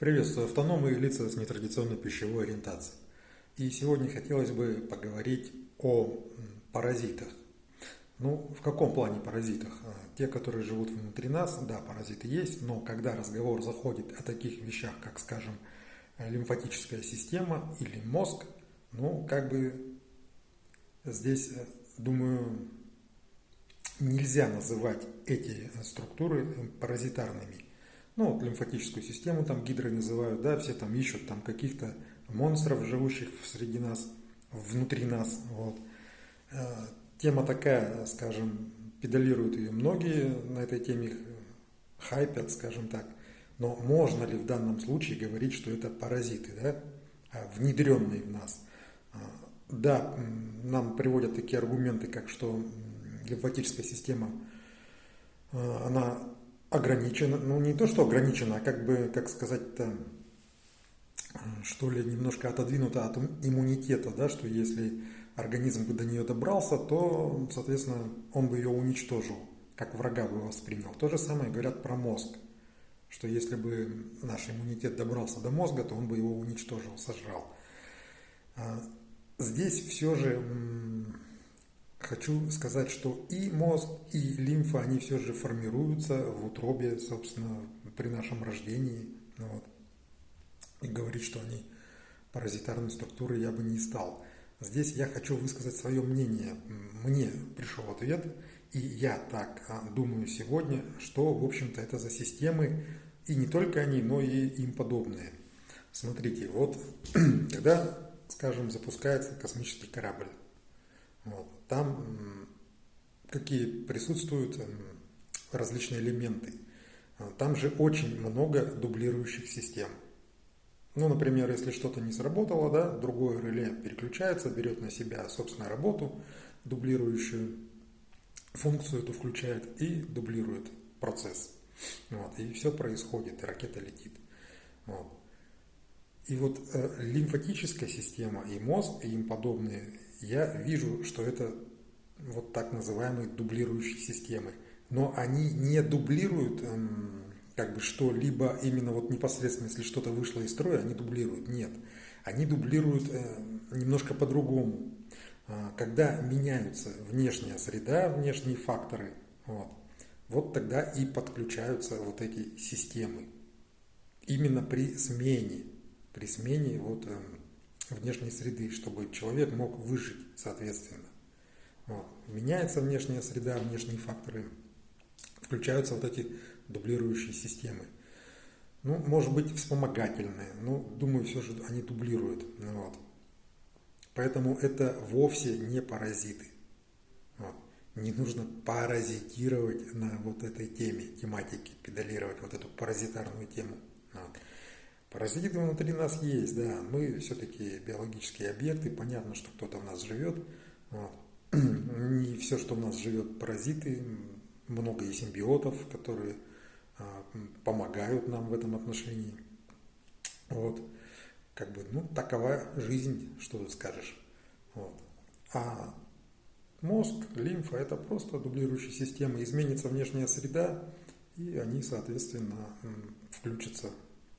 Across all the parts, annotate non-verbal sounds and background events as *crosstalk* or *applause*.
Приветствую автономы и лица с нетрадиционной пищевой ориентацией. И сегодня хотелось бы поговорить о паразитах. Ну, в каком плане паразитах? А, те, которые живут внутри нас, да, паразиты есть, но когда разговор заходит о таких вещах, как, скажем, лимфатическая система или мозг, ну, как бы здесь, э, думаю, нельзя называть эти структуры паразитарными. Ну, вот лимфатическую систему там гидрой называют, да, все там ищут там каких-то монстров, живущих среди нас, внутри нас, вот. Э, тема такая, скажем, педалируют ее многие на этой теме, хайпят, скажем так. Но можно ли в данном случае говорить, что это паразиты, да, а, внедренные в нас? А, да, нам приводят такие аргументы, как что лимфатическая система, а, она ограничена, ну не то, что ограничена, а как бы, как сказать-то, что ли, немножко отодвинута от иммунитета, да, что если организм бы до нее добрался, то, соответственно, он бы ее уничтожил, как врага бы воспринял. То же самое говорят про мозг, что если бы наш иммунитет добрался до мозга, то он бы его уничтожил, сожрал. А, здесь все же хочу сказать, что и мозг, и лимфа, они все же формируются в утробе, собственно, при нашем рождении. Ну вот. И говорить, что они паразитарной структуры я бы не стал. Здесь я хочу высказать свое мнение. Мне пришел ответ, и я так а, думаю сегодня, что, в общем-то, это за системы, и не только они, но и им подобные. Смотрите, вот *clears throat* когда, скажем, запускается космический корабль, вот. Там какие присутствуют различные элементы. А, там же очень много дублирующих систем. Ну, например, если что-то не сработало, да, другое реле переключается, берет на себя, собственно, работу, дублирующую функцию эту включает и дублирует процесс. Вот, и все происходит, и ракета летит. Вот. И вот э, лимфатическая система и мозг, и им подобные я вижу, что это вот так называемые дублирующие системы. Но они не дублируют эм, как бы что-либо именно вот непосредственно, если что-то вышло из строя, они дублируют. Нет. Они дублируют э, немножко по-другому. Э, когда меняются внешняя среда, внешние факторы, вот, вот тогда и подключаются вот эти системы. Именно при смене, при смене вот, э, внешней среды, чтобы человек мог выжить соответственно. Вот. Меняется внешняя среда, внешние факторы, включаются вот эти дублирующие системы. Ну, может быть, вспомогательные, но думаю, все же они дублируют. Ну вот. Поэтому это вовсе не паразиты. Вот. Не нужно паразитировать на вот этой теме, тематике, педалировать вот эту паразитарную тему. Вот. Паразиты внутри нас есть, да, мы все-таки биологические объекты, понятно, что кто-то в нас живет, вот. *clears throat* все, что в нас живет, паразиты, много и симбиотов, которые а, помогают нам в этом отношении. Вот. Как бы, ну, такова жизнь, что тут скажешь. Вот. А мозг, лимфа – это просто дублирующая система. Изменится внешняя среда, и они, соответственно, включатся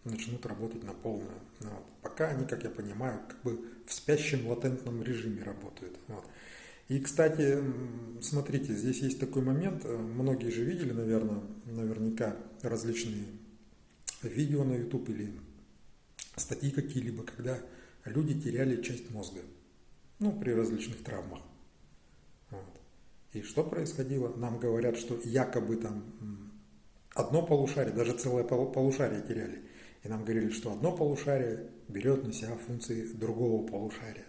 начнут работать на полную. Вот. Пока они, как я понимаю, как бы в спящем латентном режиме работают. Вот. И, кстати, смотрите, здесь есть такой момент, э, многие же видели, наверное, наверняка различные видео на YouTube или статьи какие-либо, когда люди теряли часть мозга, ну, при различных травмах. Вот. И что происходило? Нам говорят, что якобы там одно полушарие, даже целое полушарие теряли. И нам говорили, что одно полушарие берет на себя функции другого полушария.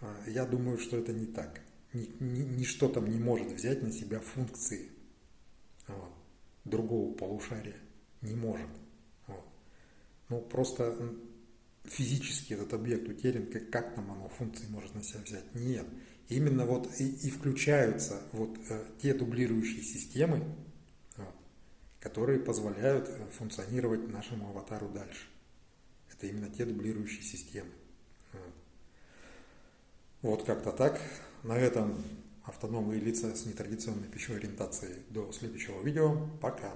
А, я думаю, что это не так. Ничто там не может взять на себя функции вот, другого полушария. Не может. Вот. Ну, просто физически этот объект утерян, как, как там оно функции может на себя взять? Нет. Именно вот и, и включаются вот э, те дублирующие системы, которые позволяют э, функционировать нашему аватару дальше. Это именно те дублирующие системы. Вот как-то так. На этом автономные лица с нетрадиционной пищевой ориентацией. До следующего видео. Пока.